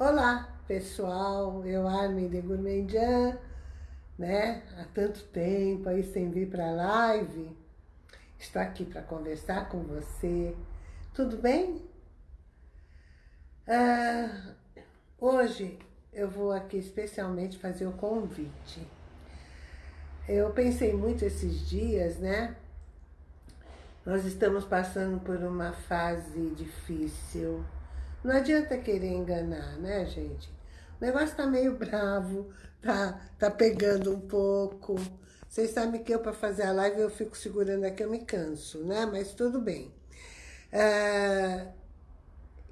Olá, pessoal, eu Armin de Gourmandian, né? Há tanto tempo aí sem vir para live. Estou aqui para conversar com você. Tudo bem? Ah, hoje eu vou aqui especialmente fazer o convite. Eu pensei muito esses dias, né? Nós estamos passando por uma fase difícil, não adianta querer enganar, né, gente? O negócio tá meio bravo, tá, tá pegando um pouco. Vocês sabem que eu, para fazer a live, eu fico segurando aqui, eu me canso, né? Mas tudo bem. É,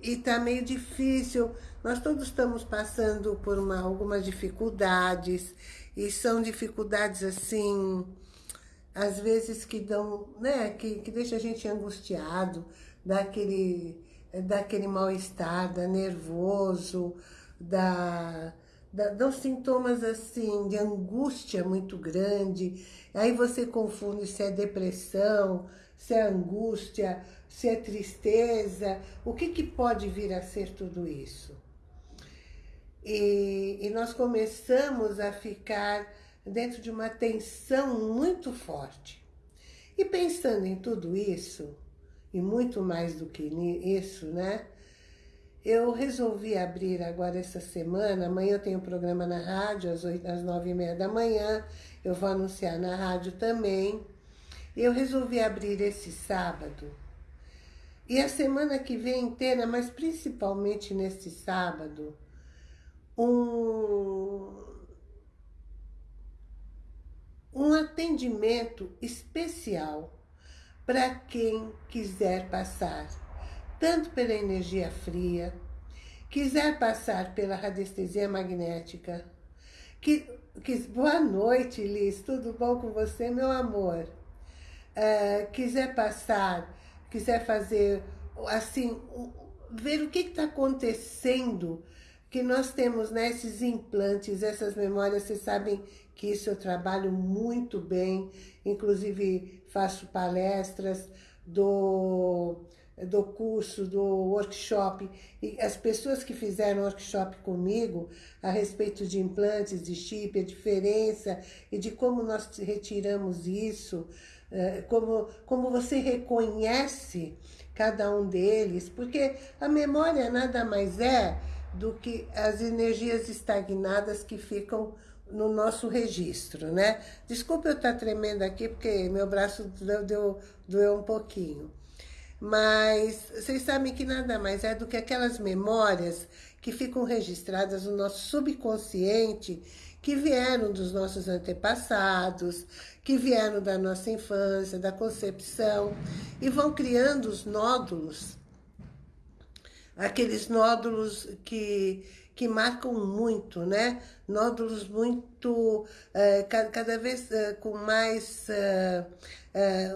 e tá meio difícil. Nós todos estamos passando por uma, algumas dificuldades. E são dificuldades, assim, às vezes que dão, né? Que, que deixa a gente angustiado, dá aquele daquele mal-estar, da nervoso, da, da, dos sintomas assim, de angústia muito grande. Aí você confunde se é depressão, se é angústia, se é tristeza. O que, que pode vir a ser tudo isso? E, e nós começamos a ficar dentro de uma tensão muito forte. E pensando em tudo isso, e muito mais do que isso, né? Eu resolvi abrir agora essa semana, amanhã eu tenho um programa na rádio, às, 8, às 9 e meia da manhã, eu vou anunciar na rádio também. Eu resolvi abrir esse sábado. E a semana que vem inteira, mas principalmente nesse sábado, um, um atendimento especial para quem quiser passar, tanto pela energia fria, quiser passar pela radiestesia magnética, que, que, boa noite, Liz, tudo bom com você, meu amor? Uh, quiser passar, quiser fazer, assim, ver o que está acontecendo, que nós temos né, esses implantes, essas memórias, vocês sabem que isso eu trabalho muito bem, inclusive faço palestras do, do curso, do workshop, e as pessoas que fizeram workshop comigo a respeito de implantes, de chip, a diferença e de como nós retiramos isso, eh, como, como você reconhece cada um deles, porque a memória nada mais é do que as energias estagnadas que ficam no nosso registro, né? Desculpa eu estar tremendo aqui, porque meu braço deu, deu, doeu um pouquinho. Mas vocês sabem que nada mais é do que aquelas memórias que ficam registradas no nosso subconsciente, que vieram dos nossos antepassados, que vieram da nossa infância, da concepção, e vão criando os nódulos, aqueles nódulos que que marcam muito, né? Nódulos muito, é, cada vez é, com mais, é,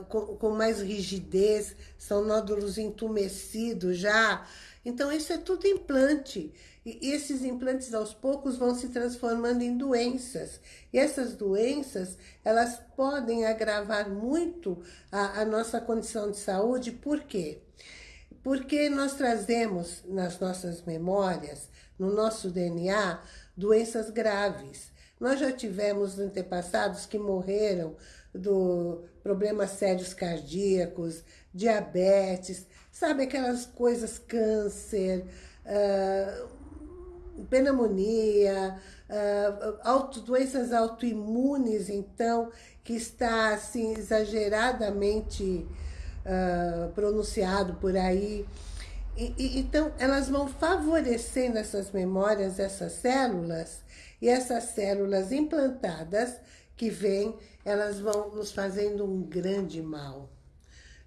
com, com mais rigidez, são nódulos entumecidos já. Então, isso é tudo implante. E esses implantes, aos poucos, vão se transformando em doenças. E essas doenças, elas podem agravar muito a, a nossa condição de saúde. Por quê? Porque nós trazemos nas nossas memórias no nosso DNA doenças graves. Nós já tivemos antepassados que morreram do problemas sérios cardíacos, diabetes, sabe aquelas coisas, câncer, uh, pneumonia, uh, auto, doenças autoimunes, então, que está assim exageradamente uh, pronunciado por aí. E, e, então, elas vão favorecendo essas memórias, essas células, e essas células implantadas que vêm, elas vão nos fazendo um grande mal.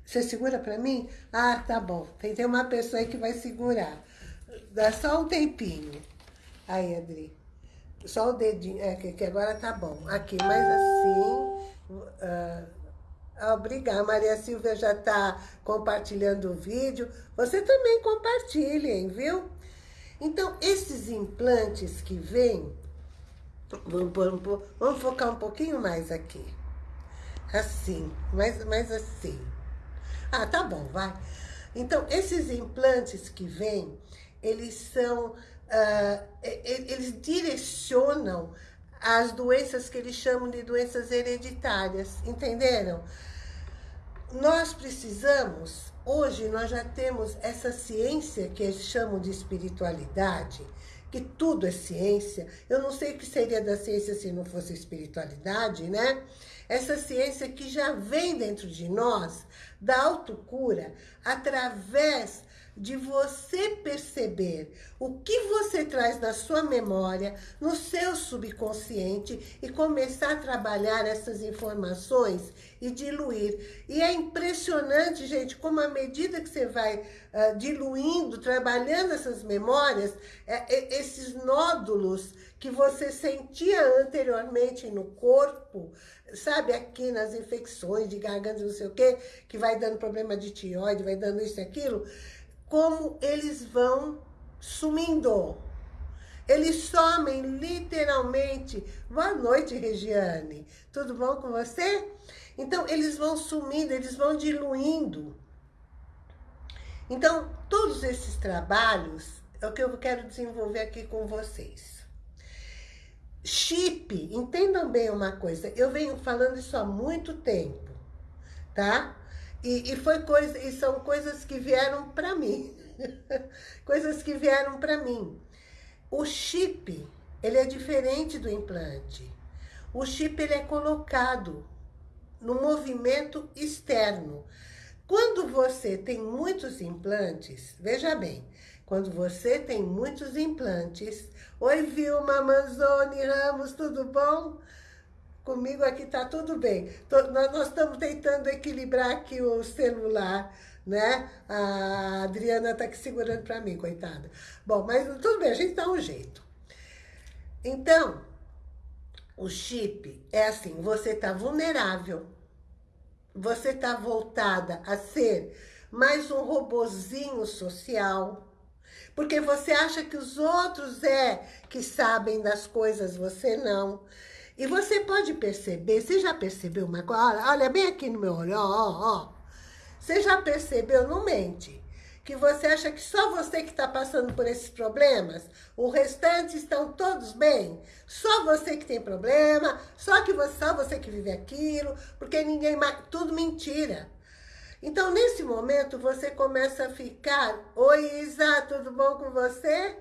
Você segura para mim? Ah, tá bom. Tem, tem uma pessoa aí que vai segurar. Dá só um tempinho. Aí, Adri. Só o dedinho. É, que agora tá bom. Aqui, mais assim. Uh, Obrigada, Maria Silvia já está compartilhando o vídeo. Você também compartilhem, viu? Então, esses implantes que vêm, vamos, vamos focar um pouquinho mais aqui. Assim, mais, mais assim. Ah, tá bom, vai. Então, esses implantes que vêm, eles são uh, eles direcionam as doenças que eles chamam de doenças hereditárias, entenderam? Nós precisamos, hoje nós já temos essa ciência que eles chamam de espiritualidade, que tudo é ciência. Eu não sei o que seria da ciência se não fosse espiritualidade, né? Essa ciência que já vem dentro de nós, da autocura, através de você perceber o que você traz na sua memória, no seu subconsciente e começar a trabalhar essas informações e diluir. E é impressionante, gente, como à medida que você vai uh, diluindo, trabalhando essas memórias, é, é, esses nódulos que você sentia anteriormente no corpo, sabe, aqui nas infecções de garganta, não sei o quê, que vai dando problema de tireoide, vai dando isso e aquilo, como eles vão sumindo. Eles somem literalmente. Boa noite, Regiane. Tudo bom com você? Então, eles vão sumindo, eles vão diluindo. Então, todos esses trabalhos é o que eu quero desenvolver aqui com vocês. Chip, entendam bem uma coisa, eu venho falando isso há muito tempo, tá? E, e, foi coisa, e são coisas que vieram para mim. coisas que vieram para mim. O chip, ele é diferente do implante. O chip, ele é colocado no movimento externo. Quando você tem muitos implantes, veja bem, quando você tem muitos implantes... Oi, Vilma Manzoni Ramos, tudo bom? Comigo aqui tá tudo bem. nós, estamos tentando equilibrar aqui o celular, né? A Adriana tá aqui segurando para mim, coitada. Bom, mas tudo bem, a gente dá um jeito. Então, o chip é assim, você tá vulnerável. Você tá voltada a ser mais um robozinho social. Porque você acha que os outros é que sabem das coisas, você não. E você pode perceber, você já percebeu uma coisa? Olha bem aqui no meu olho, ó, ó. Você já percebeu, não mente, que você acha que só você que está passando por esses problemas, o restante estão todos bem? Só você que tem problema, só, que você, só você que vive aquilo, porque ninguém mais... Tudo mentira. Então, nesse momento, você começa a ficar... Oi, Isa, tudo bom com você?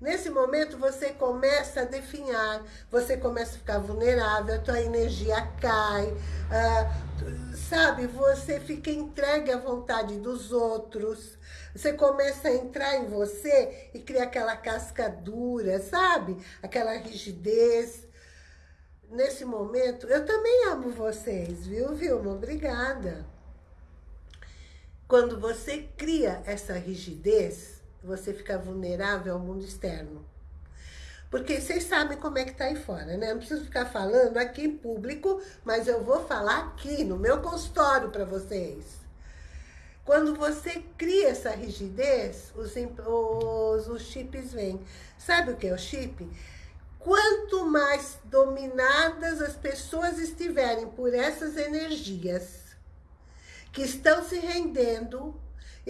Nesse momento, você começa a definhar, você começa a ficar vulnerável, a tua energia cai, uh, sabe? Você fica entregue à vontade dos outros, você começa a entrar em você e cria aquela casca dura, sabe? Aquela rigidez. Nesse momento, eu também amo vocês, viu, Vilma? Obrigada. Quando você cria essa rigidez, você fica vulnerável ao mundo externo. Porque vocês sabem como é que tá aí fora, né? Não preciso ficar falando aqui em público, mas eu vou falar aqui, no meu consultório para vocês. Quando você cria essa rigidez, os, os, os chips vêm. Sabe o que é o chip? Quanto mais dominadas as pessoas estiverem por essas energias que estão se rendendo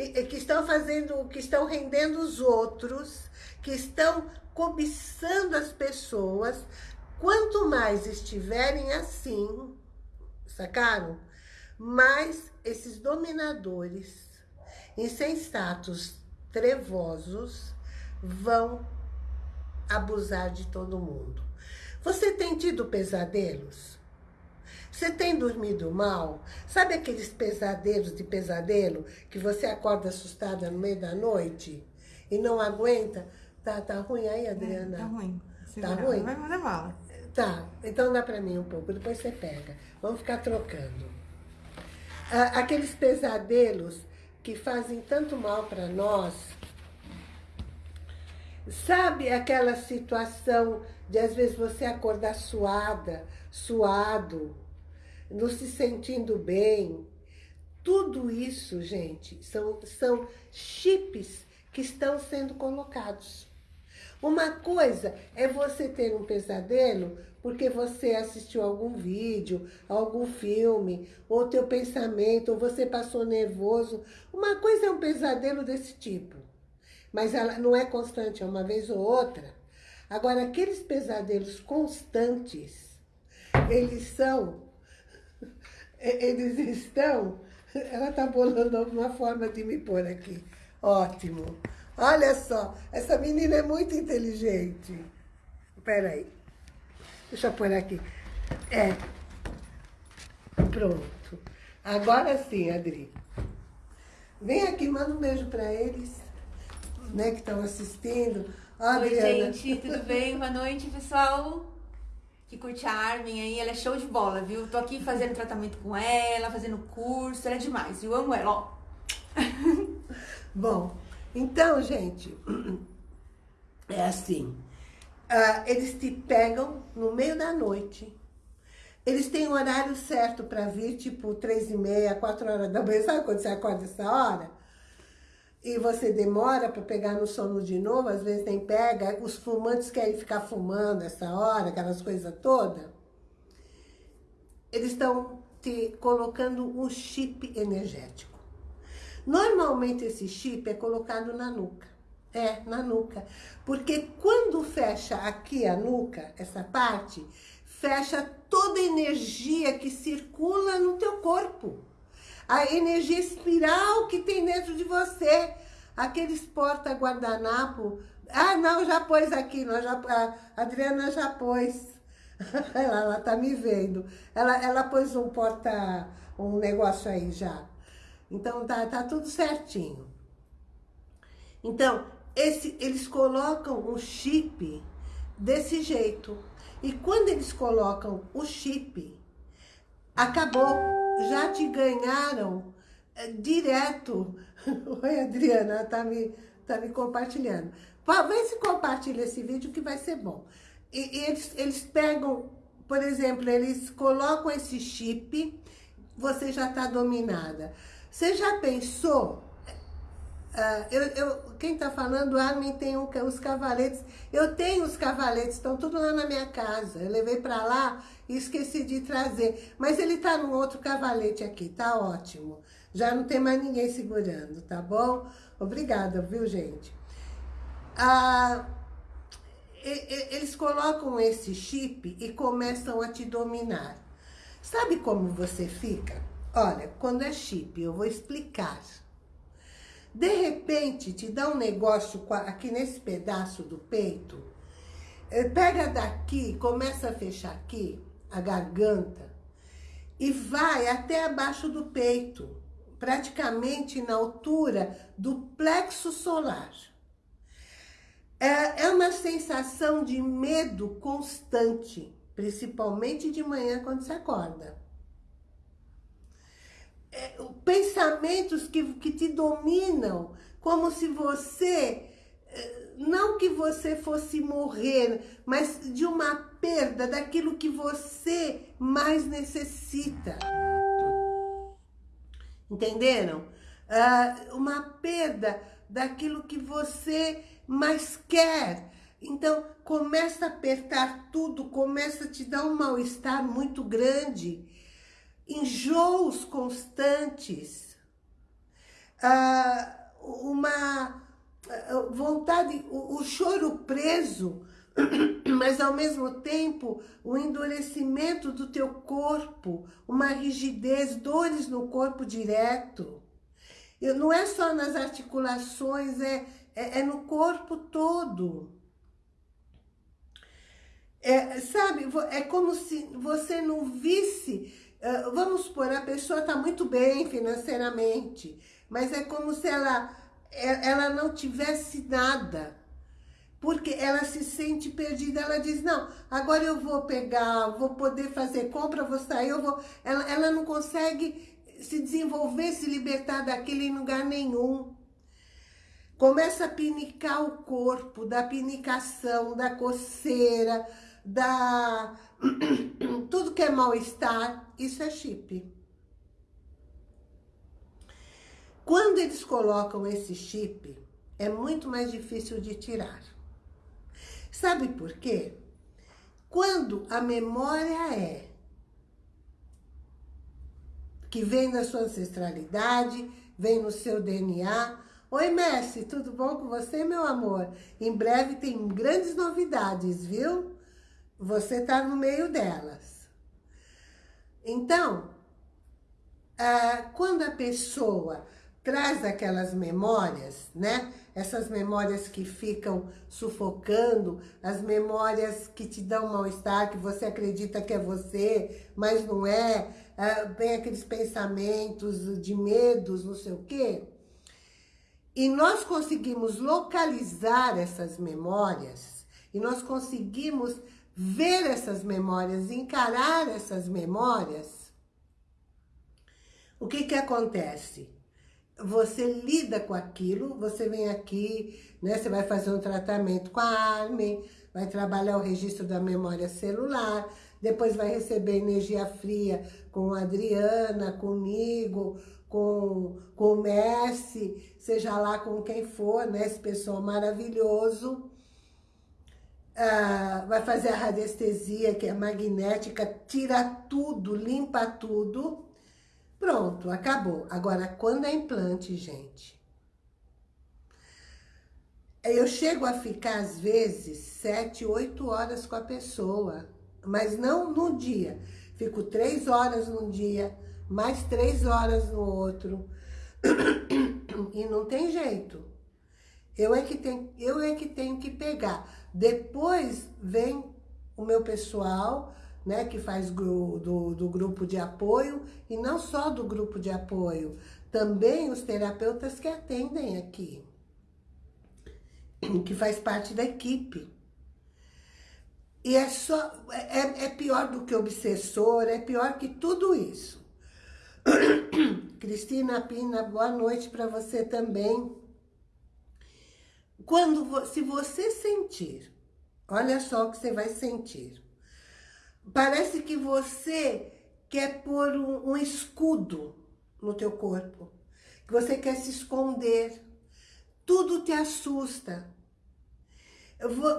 que estão fazendo, que estão rendendo os outros, que estão cobiçando as pessoas, quanto mais estiverem assim, sacaram? Mais esses dominadores insensatos, trevosos, vão abusar de todo mundo. Você tem tido pesadelos? Você tem dormido mal? Sabe aqueles pesadelos de pesadelo que você acorda assustada no meio da noite e não aguenta? Tá, tá ruim aí, é, Adriana? É, tá ruim. Tá ruim? Vai mandar bala. Tá, então dá pra mim um pouco, depois você pega. Vamos ficar trocando. Ah, aqueles pesadelos que fazem tanto mal para nós. Sabe aquela situação de às vezes você acordar suada, suado, não se sentindo bem. Tudo isso, gente, são, são chips que estão sendo colocados. Uma coisa é você ter um pesadelo porque você assistiu algum vídeo, algum filme, ou teu pensamento, ou você passou nervoso. Uma coisa é um pesadelo desse tipo. mas ela não é constante, é uma vez ou outra. Agora, aqueles pesadelos constantes, eles são, eles estão, ela tá bolando alguma forma de me pôr aqui. Ótimo. Olha só, essa menina é muito inteligente. Espera aí. Deixa eu pôr aqui. É. Pronto. Agora sim, Adri. Vem aqui, manda um beijo para eles, né, que estão assistindo. Oi, gente, tudo bem? Boa noite, pessoal. Que curte a Armin aí, ela é show de bola, viu? Tô aqui fazendo tratamento com ela, fazendo curso, ela é demais. Eu amo ela, ó. Bom, então, gente, é assim. Uh, eles te pegam no meio da noite. Eles têm um horário certo para vir, tipo, três e meia, quatro horas da manhã. Sabe quando você acorda essa hora? E você demora para pegar no sono de novo, às vezes nem pega. Os fumantes querem ficar fumando essa hora, aquelas coisas todas. Eles estão te colocando um chip energético. Normalmente esse chip é colocado na nuca. É, na nuca. Porque quando fecha aqui a nuca, essa parte, fecha toda a energia que circula no teu corpo. A energia espiral que tem dentro de você. Aqueles porta-guardanapo. Ah, não, já pôs aqui. Nós já, a Adriana já pôs. ela, ela tá me vendo. Ela, ela pôs um porta... Um negócio aí já. Então, tá, tá tudo certinho. Então, esse, eles colocam o chip desse jeito. E quando eles colocam o chip, acabou. Já te ganharam é, direto. Oi, Adriana, tá me, tá me compartilhando. Vê se compartilha esse vídeo que vai ser bom. E, e eles, eles pegam, por exemplo, eles colocam esse chip, você já está dominada. Você já pensou? Uh, eu, eu, quem está falando, Armin tem um, os cavaletes. Eu tenho os cavaletes, estão tudo lá na minha casa. Eu levei para lá esqueci de trazer. Mas ele está no outro cavalete aqui, tá ótimo. Já não tem mais ninguém segurando, tá bom? Obrigada, viu, gente? Ah, eles colocam esse chip e começam a te dominar. Sabe como você fica? Olha, quando é chip, eu vou explicar. De repente, te dá um negócio aqui nesse pedaço do peito, eh, pega daqui, começa a fechar aqui, a garganta, e vai até abaixo do peito, praticamente na altura do plexo solar. É, é uma sensação de medo constante, principalmente de manhã quando você acorda é, pensamentos que, que te dominam, como se você, é, não que você fosse morrer, mas de uma perda daquilo que você mais necessita. Entenderam? Uh, uma perda daquilo que você mais quer. Então, começa a apertar tudo, começa a te dar um mal-estar muito grande enjoos constantes, ah, uma ah, vontade, o, o choro preso, mas ao mesmo tempo o endurecimento do teu corpo, uma rigidez, dores no corpo direto. E não é só nas articulações, é, é, é no corpo todo. É, sabe, é como se você não visse vamos supor, a pessoa está muito bem financeiramente, mas é como se ela, é, ela não tivesse nada. Porque ela se sente perdida, ela diz, não, agora eu vou pegar, vou poder fazer compra, vou sair, eu vou... Ela, ela não consegue se desenvolver, se libertar daquele em lugar nenhum. Começa a pinicar o corpo, da pinicação, da coceira, da tudo que é mal-estar, isso é chip. Quando eles colocam esse chip, é muito mais difícil de tirar. Sabe por quê? Quando a memória é que vem da sua ancestralidade, vem no seu DNA, Oi, Messi, tudo bom com você, meu amor? Em breve tem grandes novidades, viu? Você tá no meio delas. Então, ah, quando a pessoa traz aquelas memórias, né? Essas memórias que ficam sufocando, as memórias que te dão mal-estar, que você acredita que é você, mas não é, ah, vem aqueles pensamentos de medos, não sei o quê. E nós conseguimos localizar essas memórias, e nós conseguimos ver essas memórias, encarar essas memórias, o que que acontece? Você lida com aquilo, você vem aqui, né? Você vai fazer um tratamento com a Armin, vai trabalhar o registro da memória celular, depois vai receber energia fria com a Adriana, comigo, com, com o Messi, seja lá com quem for, né? Esse pessoal maravilhoso. Ah, vai fazer a radiestesia, que é magnética, tira tudo, limpa tudo. Pronto, acabou. Agora, quando é implante, gente, eu chego a ficar, às vezes, sete, oito horas com a pessoa, mas não no dia. Fico três horas num dia, mais três horas no outro. E não tem jeito. Eu é que tenho, eu é que, tenho que pegar. Depois vem o meu pessoal, né, que faz do, do, do grupo de apoio, e não só do grupo de apoio, também os terapeutas que atendem aqui, que faz parte da equipe. E é só, é, é pior do que obsessor, é pior que tudo isso. Cristina Pina, boa noite para você também. Quando, se você sentir, olha só o que você vai sentir. Parece que você quer pôr um, um escudo no teu corpo. Que você quer se esconder. Tudo te assusta.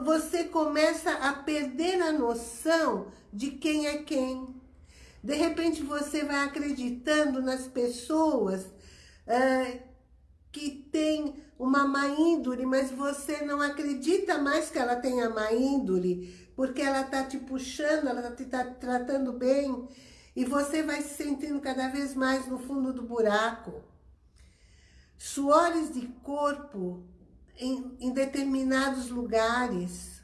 Você começa a perder a noção de quem é quem. De repente você vai acreditando nas pessoas uh, que têm uma má índole, mas você não acredita mais que ela tenha má índole, porque ela está te puxando, ela está te tá tratando bem, e você vai se sentindo cada vez mais no fundo do buraco. Suores de corpo em, em determinados lugares.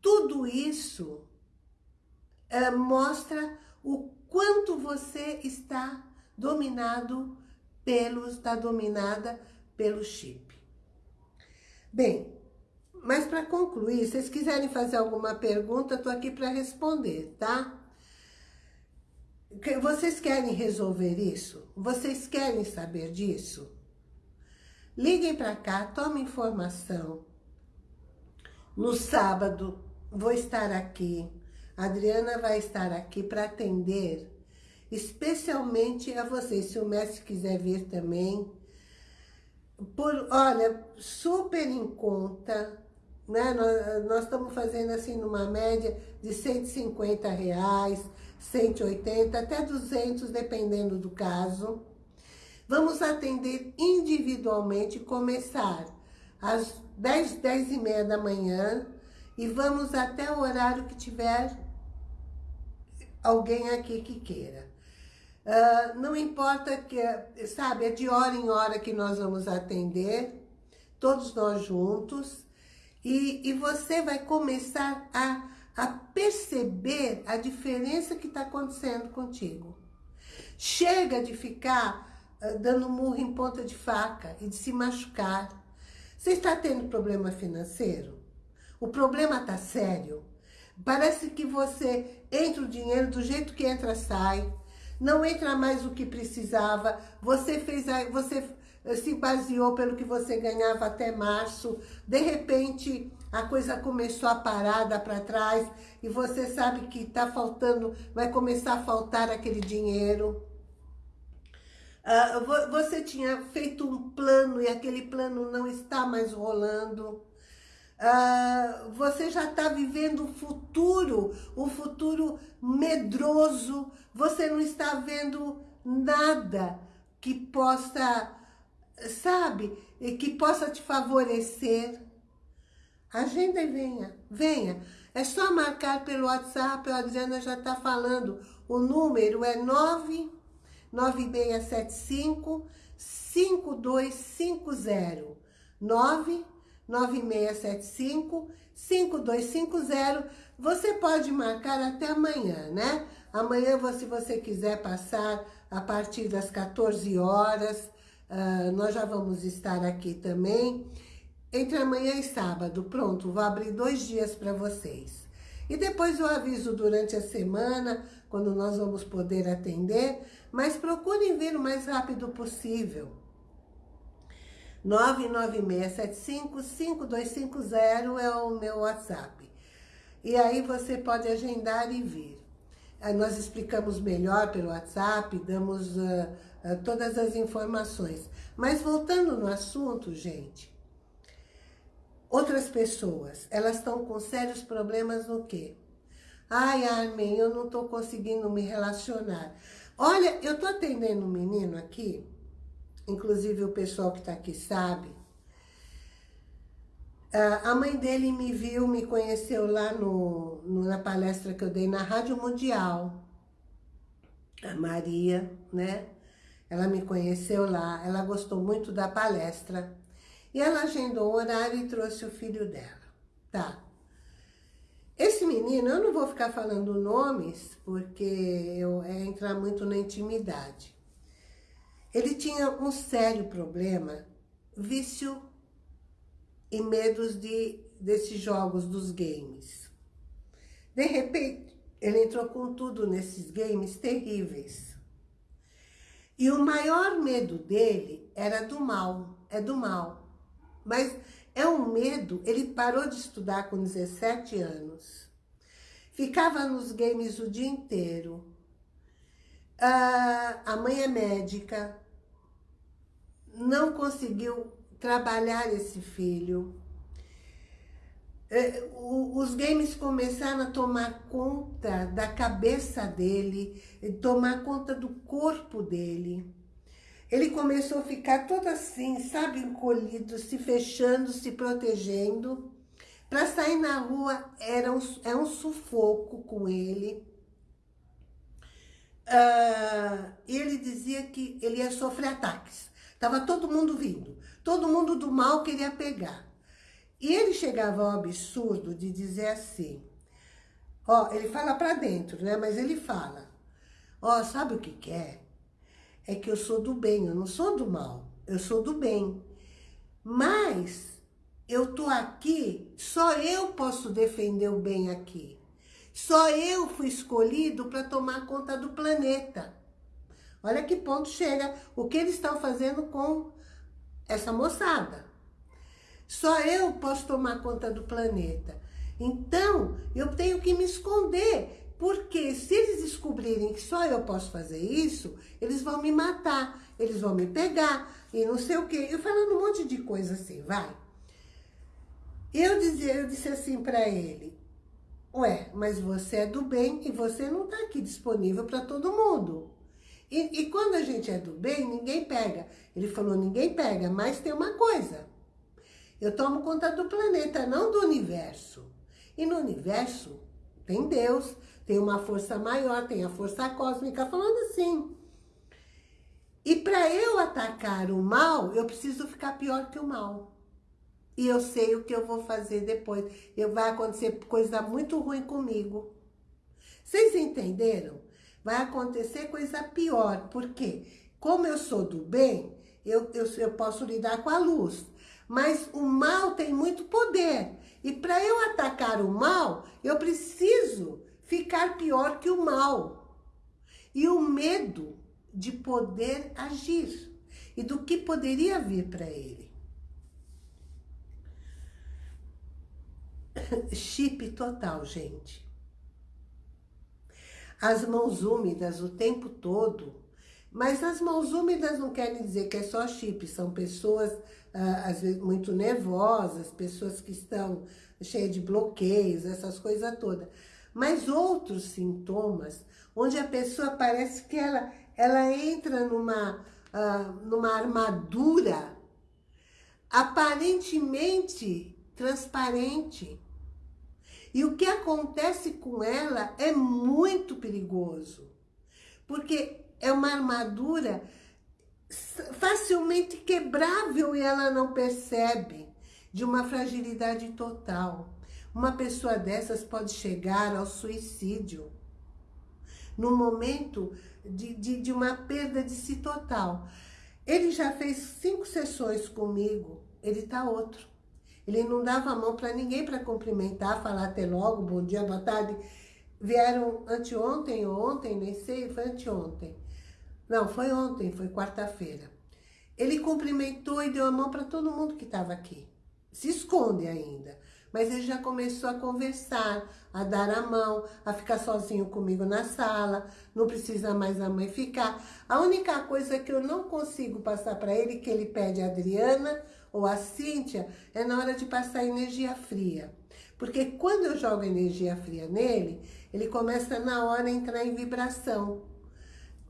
Tudo isso é, mostra o quanto você está dominado pelos, está dominada pelo chip. Bem, mas para concluir, se vocês quiserem fazer alguma pergunta, estou aqui para responder, tá? Vocês querem resolver isso? Vocês querem saber disso? Liguem para cá, tomem informação. No sábado, vou estar aqui. A Adriana vai estar aqui para atender, especialmente a vocês. Se o mestre quiser vir também, por, olha, super em conta, né? Nós, nós estamos fazendo assim numa média de 150 reais, 180, até 200, dependendo do caso. Vamos atender individualmente, começar às 10, 10 e meia da manhã e vamos até o horário que tiver alguém aqui que queira. Uh, não importa que, sabe, é de hora em hora que nós vamos atender, todos nós juntos, e, e você vai começar a, a perceber a diferença que está acontecendo contigo. Chega de ficar uh, dando murro em ponta de faca e de se machucar. Você está tendo problema financeiro? O problema está sério? Parece que você entra o dinheiro do jeito que entra, sai. Não entra mais o que precisava. Você fez, você eh, se baseou pelo que você ganhava até março. De repente, a coisa começou a parada para trás e você sabe que está faltando, vai começar a faltar aquele dinheiro. Uh, você tinha feito um plano e aquele plano não está mais rolando. Uh, você já está vivendo o futuro, o futuro medroso. Você não está vendo nada que possa sabe, que possa te favorecer. Agenda e venha, venha. É só marcar pelo WhatsApp, a Adriana já está falando. O número é 99675 5250. 99675 5250. Você pode marcar até amanhã, né? Amanhã, se você quiser passar a partir das 14 horas, uh, nós já vamos estar aqui também. Entre amanhã e sábado, pronto, vou abrir dois dias para vocês. E depois eu aviso durante a semana, quando nós vamos poder atender, mas procurem vir o mais rápido possível. 99675-5250 é o meu WhatsApp. E aí você pode agendar e vir. Nós explicamos melhor pelo WhatsApp, damos uh, uh, todas as informações. Mas voltando no assunto, gente, Outras pessoas, elas estão com sérios problemas no quê? Ai, Armin, eu não estou conseguindo me relacionar. Olha, eu estou atendendo um menino aqui, inclusive o pessoal que está aqui sabe. Ah, a mãe dele me viu, me conheceu lá no, na palestra que eu dei na Rádio Mundial. A Maria, né? Ela me conheceu lá, ela gostou muito da palestra. E ela agendou o horário e trouxe o filho dela. Tá. Esse menino, eu não vou ficar falando nomes, porque eu, é entrar muito na intimidade. Ele tinha um sério problema, vício e medos de, desses jogos, dos games. De repente, ele entrou com tudo nesses games terríveis. E o maior medo dele era do mal, é do mal. Mas é um medo, ele parou de estudar com 17 anos. Ficava nos games o dia inteiro. Ah, a mãe é médica, não conseguiu trabalhar esse filho. É, os games começaram a tomar conta da cabeça dele, tomar conta do corpo dele. Ele começou a ficar todo assim, sabe, encolhido, se fechando, se protegendo. Para sair na rua era um, é um sufoco com ele. Uh, ele dizia que ele ia sofrer ataques. Tava todo mundo vindo. Todo mundo do mal queria pegar. E ele chegava ao absurdo de dizer assim, ó, ele fala para dentro, né? Mas ele fala, ó, sabe o que que é? é que eu sou do bem, eu não sou do mal, eu sou do bem. Mas eu tô aqui, só eu posso defender o bem aqui. Só eu fui escolhido para tomar conta do planeta. Olha que ponto chega o que eles estão fazendo com essa moçada. Só eu posso tomar conta do planeta. Então, eu tenho que me esconder porque se eles descobrirem que só eu posso fazer isso, eles vão me matar, eles vão me pegar e não sei o quê. Eu falando um monte de coisa assim, vai. Eu, dizia, eu disse assim para ele, ué, mas você é do bem e você não está aqui disponível para todo mundo. E, e quando a gente é do bem, ninguém pega. Ele falou, ninguém pega, mas tem uma coisa. Eu tomo conta do planeta, não do universo. E no universo tem Deus, tem uma força maior, tem a força cósmica, falando assim. E para eu atacar o mal, eu preciso ficar pior que o mal. E eu sei o que eu vou fazer depois. Eu, vai acontecer coisa muito ruim comigo. Vocês entenderam? Vai acontecer coisa pior. Por quê? Como eu sou do bem, eu, eu, eu posso lidar com a luz. Mas o mal tem muito poder. E para eu atacar o mal, eu preciso ficar pior que o mal. E o medo de poder agir e do que poderia vir para ele. Chip total, gente. As mãos úmidas o tempo todo. Mas as mãos úmidas não querem dizer que é só chip. São pessoas, ah, às vezes, muito nervosas, pessoas que estão cheias de bloqueios, essas coisas todas mas outros sintomas, onde a pessoa parece que ela, ela entra numa, uh, numa armadura aparentemente transparente. E o que acontece com ela é muito perigoso, porque é uma armadura facilmente quebrável e ela não percebe, de uma fragilidade total. Uma pessoa dessas pode chegar ao suicídio, no momento de, de, de uma perda de si total. Ele já fez cinco sessões comigo, ele está outro. Ele não dava a mão para ninguém para cumprimentar, falar até logo, bom dia, boa tarde. Vieram anteontem ou ontem, nem sei, foi anteontem. Não, foi ontem, foi quarta-feira. Ele cumprimentou e deu a mão para todo mundo que estava aqui. Se esconde ainda. Mas ele já começou a conversar, a dar a mão, a ficar sozinho comigo na sala. Não precisa mais a mãe ficar. A única coisa que eu não consigo passar para ele, que ele pede a Adriana ou a Cíntia, é na hora de passar energia fria. Porque quando eu jogo energia fria nele, ele começa na hora a entrar em vibração.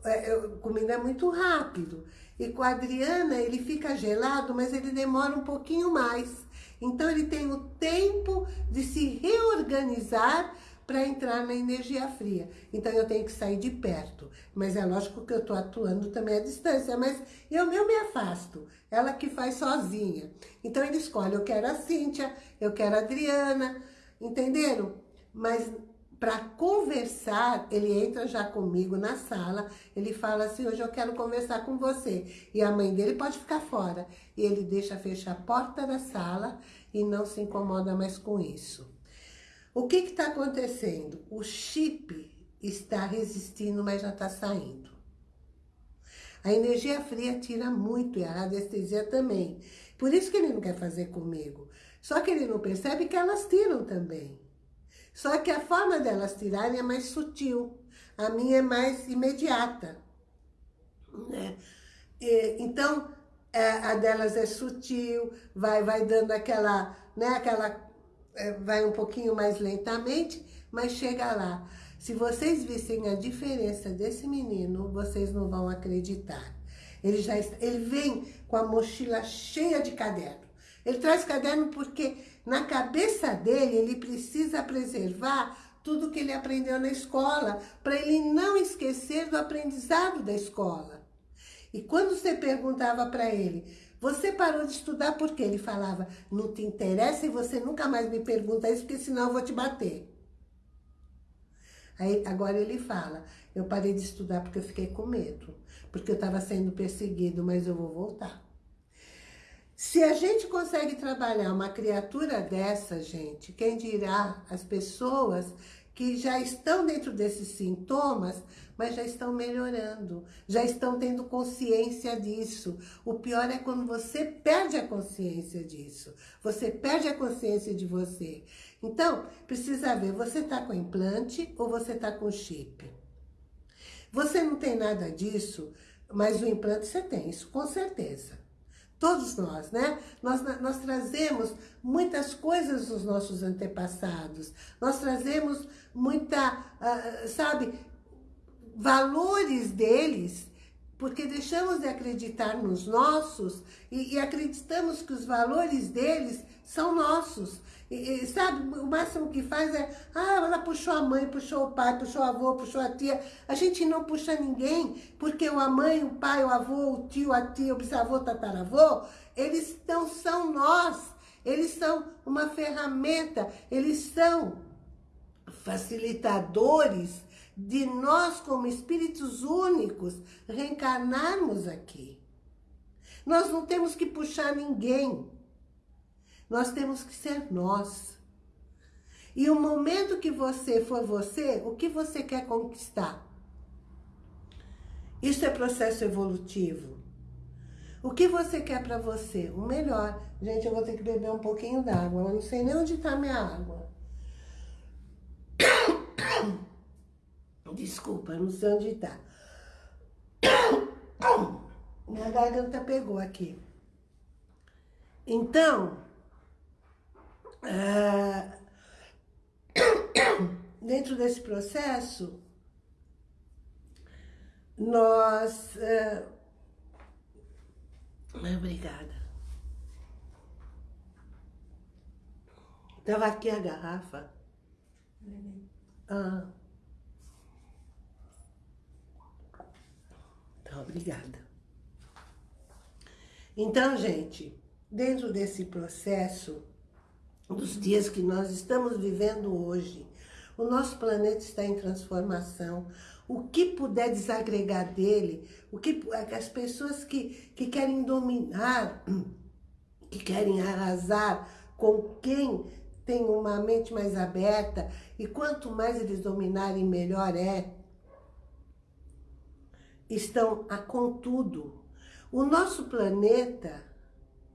É, comigo é muito rápido. E com a Adriana, ele fica gelado, mas ele demora um pouquinho mais. Então, ele tem o tempo de se reorganizar para entrar na energia fria. Então, eu tenho que sair de perto. Mas é lógico que eu estou atuando também à distância, mas eu, eu me afasto. Ela que faz sozinha. Então, ele escolhe, eu quero a Cíntia, eu quero a Adriana, entenderam? Mas para conversar, ele entra já comigo na sala, ele fala assim, hoje eu quero conversar com você. E a mãe dele pode ficar fora. E ele deixa fechar a porta da sala e não se incomoda mais com isso. O que está acontecendo? O chip está resistindo, mas já está saindo. A energia fria tira muito e a radiestesia também. Por isso que ele não quer fazer comigo. Só que ele não percebe que elas tiram também. Só que a forma delas tirarem é mais sutil. A minha é mais imediata. Né? Então, é, a delas é sutil, vai, vai dando aquela, né, aquela, vai um pouquinho mais lentamente, mas chega lá. Se vocês vissem a diferença desse menino, vocês não vão acreditar. Ele já ele vem com a mochila cheia de caderno. Ele traz caderno porque na cabeça dele, ele precisa preservar tudo que ele aprendeu na escola, para ele não esquecer do aprendizado da escola. E quando você perguntava para ele, você parou de estudar por quê? Ele falava, não te interessa e você nunca mais me pergunta isso, porque senão eu vou te bater. Aí, agora ele fala, eu parei de estudar porque eu fiquei com medo, porque eu estava sendo perseguido, mas eu vou voltar. Se a gente consegue trabalhar uma criatura dessa, gente, quem dirá as pessoas que já estão dentro desses sintomas, mas já estão melhorando, já estão tendo consciência disso. O pior é quando você perde a consciência disso, você perde a consciência de você. Então, precisa ver, você está com implante ou você está com chip? Você não tem nada disso, mas o implante você tem, isso com certeza. Todos nós, né? Nós, nós trazemos muitas coisas dos nossos antepassados. Nós trazemos muita, uh, sabe, valores deles, porque deixamos de acreditar nos nossos e, e acreditamos que os valores deles são nossos. E, e, sabe, o máximo que faz é, ah, ela puxou a mãe, puxou o pai, puxou o avô, puxou a tia. A gente não puxa ninguém, porque a mãe, o pai, o avô, o tio, a tia, o bisavô, o tataravô, eles não são nós. Eles são uma ferramenta, eles são facilitadores de nós, como espíritos únicos, reencarnarmos aqui. Nós não temos que puxar ninguém. Nós temos que ser nós. E o momento que você for você, o que você quer conquistar? Isso é processo evolutivo. O que você quer para você? O melhor. Gente, eu vou ter que beber um pouquinho d'água. Eu não sei nem onde está minha água. Desculpa, não sei onde está. Minha garganta pegou aqui. Então, é, dentro desse processo, nós é, Obrigada. Tava aqui a garrafa. Ah. Obrigada. Então, gente, dentro desse processo, dos dias que nós estamos vivendo hoje, o nosso planeta está em transformação. O que puder desagregar dele, o que as pessoas que, que querem dominar, que querem arrasar com quem tem uma mente mais aberta, e quanto mais eles dominarem, melhor é, estão a contudo. O nosso planeta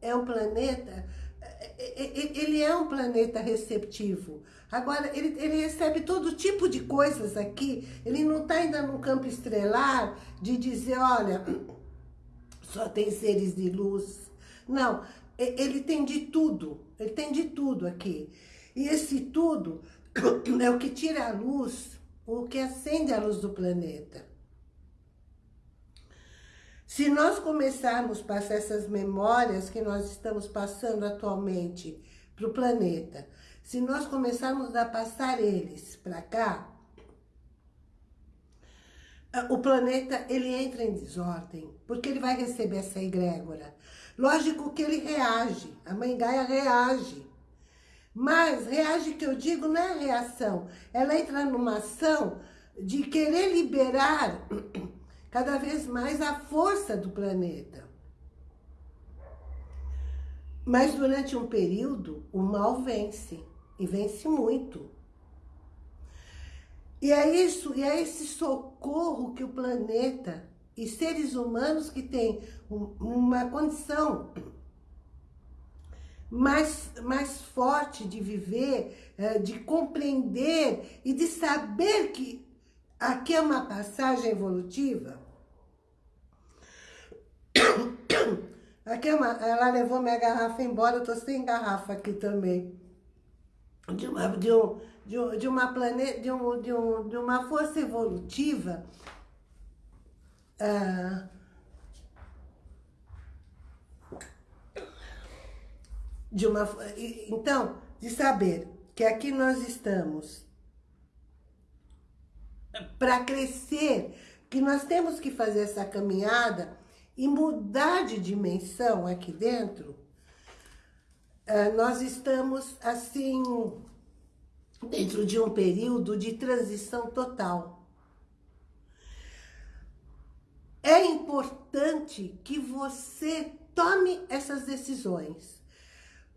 é um planeta, é, é, é, ele é um planeta receptivo. Agora, ele, ele recebe todo tipo de coisas aqui, ele não está ainda no campo estrelar de dizer, olha, só tem seres de luz. Não, ele tem de tudo, ele tem de tudo aqui. E esse tudo é o que tira a luz, o que acende a luz do planeta. Se nós começarmos a passar essas memórias que nós estamos passando atualmente para o planeta, se nós começarmos a passar eles para cá, o planeta ele entra em desordem, porque ele vai receber essa egrégora. Lógico que ele reage, a mãe Gaia reage. Mas reage que eu digo não é reação, ela entra numa ação de querer liberar cada vez mais a força do planeta. Mas durante um período, o mal vence, e vence muito. E é isso, e é esse socorro que o planeta e seres humanos que têm uma condição mais, mais forte de viver, eh, de compreender e de saber que Aqui é uma passagem evolutiva. Aqui é ela levou minha garrafa embora, eu tô sem garrafa aqui também. De uma, de um, de, um, de uma planeta, de, um, de, um, de uma força evolutiva. Ah, de uma, então, de saber que aqui nós estamos para crescer, que nós temos que fazer essa caminhada e mudar de dimensão aqui dentro, eh, nós estamos, assim, dentro de um período de transição total. É importante que você tome essas decisões.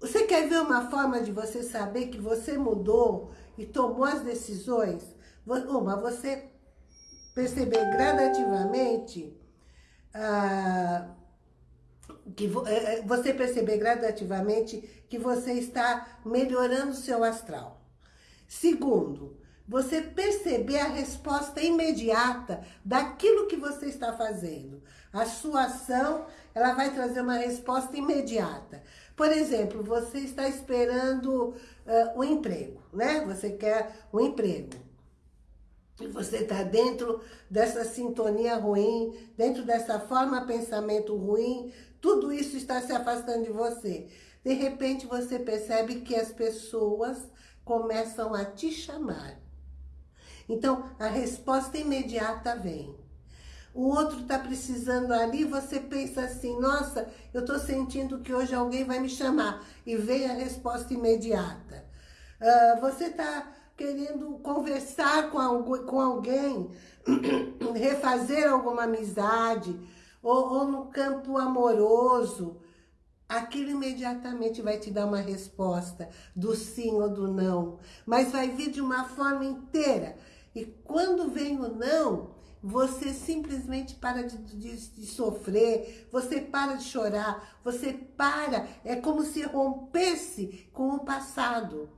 Você quer ver uma forma de você saber que você mudou e tomou as decisões? Uma, você perceber gradativamente ah, que é, é, você perceber gradativamente que você está melhorando o seu astral. Segundo, você perceber a resposta imediata daquilo que você está fazendo. A sua ação, ela vai trazer uma resposta imediata. Por exemplo, você está esperando uh, um emprego, né? Você quer um emprego e você está dentro dessa sintonia ruim, dentro dessa forma pensamento ruim, tudo isso está se afastando de você. De repente você percebe que as pessoas começam a te chamar. Então a resposta imediata vem. O outro está precisando ali, você pensa assim, nossa, eu estou sentindo que hoje alguém vai me chamar. E vem a resposta imediata. Uh, você está querendo conversar com, com alguém, refazer alguma amizade, ou, ou no campo amoroso, aquilo imediatamente vai te dar uma resposta do sim ou do não, mas vai vir de uma forma inteira. E quando vem o não, você simplesmente para de, de, de, sofrer, você para de chorar, você para, é como se rompesse com o passado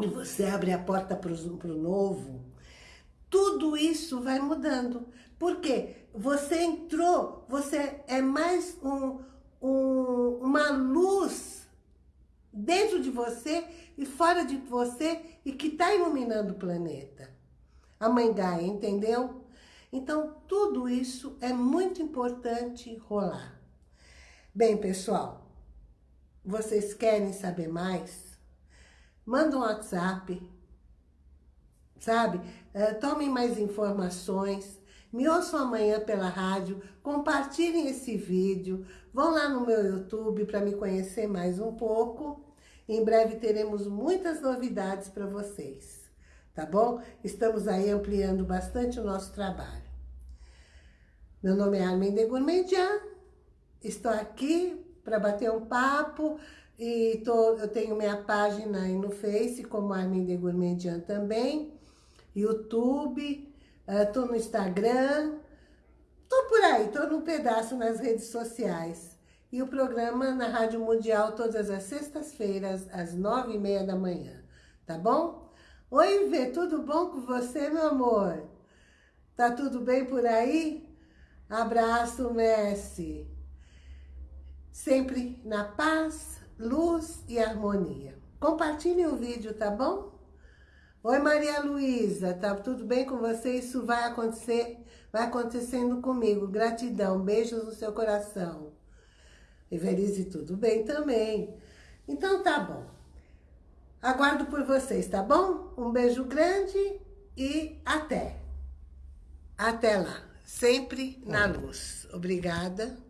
e você abre a porta para o novo, tudo isso vai mudando. Por quê? Você entrou, você é mais um, um, uma luz dentro de você e fora de você e que está iluminando o planeta. A Mãe Gaia, entendeu? Então, tudo isso é muito importante rolar. Bem, pessoal, vocês querem saber mais? Manda um WhatsApp, sabe? Uh, tomem mais informações, me ouçam amanhã pela rádio, compartilhem esse vídeo, vão lá no meu YouTube para me conhecer mais um pouco. Em breve teremos muitas novidades para vocês, tá bom? Estamos aí ampliando bastante o nosso trabalho. Meu nome é Armin de Gourmandian, estou aqui para bater um papo e tô, eu tenho minha página aí no Face, como Armin de Gourmandian também, YouTube, estou uh, no Instagram, estou por aí, estou num pedaço nas redes sociais. E o programa na Rádio Mundial todas as sextas-feiras, às nove e meia da manhã, tá bom? Oi, Vê, tudo bom com você, meu amor? Tá tudo bem por aí? Abraço, Messi. Sempre na paz, luz e harmonia. Compartilhe o vídeo, tá bom? Oi, Maria Luísa, tá tudo bem com você? Isso vai acontecer, vai acontecendo comigo. Gratidão, beijos no seu coração. Everize, tudo bem também. Então tá bom. Aguardo por vocês, tá bom? Um beijo grande e até. Até lá sempre na luz. Obrigada.